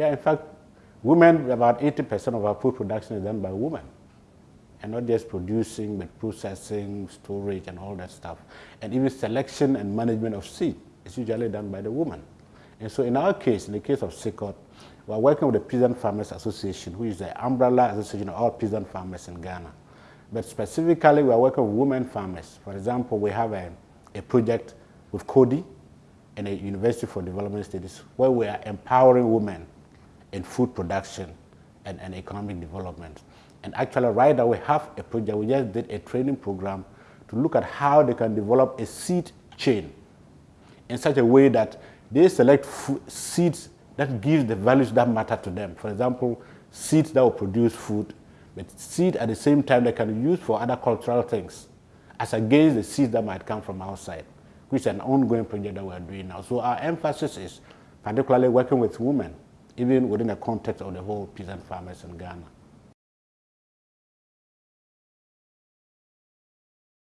Yeah, in fact, women, about 80% of our food production is done by women. And not just producing, but processing, storage, and all that stuff. And even selection and management of seed is usually done by the woman. And so in our case, in the case of CIKOD, we're working with the Peasant Farmers Association, which is the umbrella association of all peasant farmers in Ghana. But specifically, we are working with women farmers. For example, we have a, a project with Coady and a University for Development Studies where we are empowering women in food production and, and economic development. And actually, right now, we have a project, we just did a training program to look at how they can develop a seed chain in such a way that they select seeds that give the values that matter to them. For example, seeds that will produce food, but seed at the same time they can use for other cultural things, as against the seeds that might come from outside, which is an ongoing project that we're doing now. So our emphasis is particularly working with women, even within the context of the whole peasant farmers in Ghana.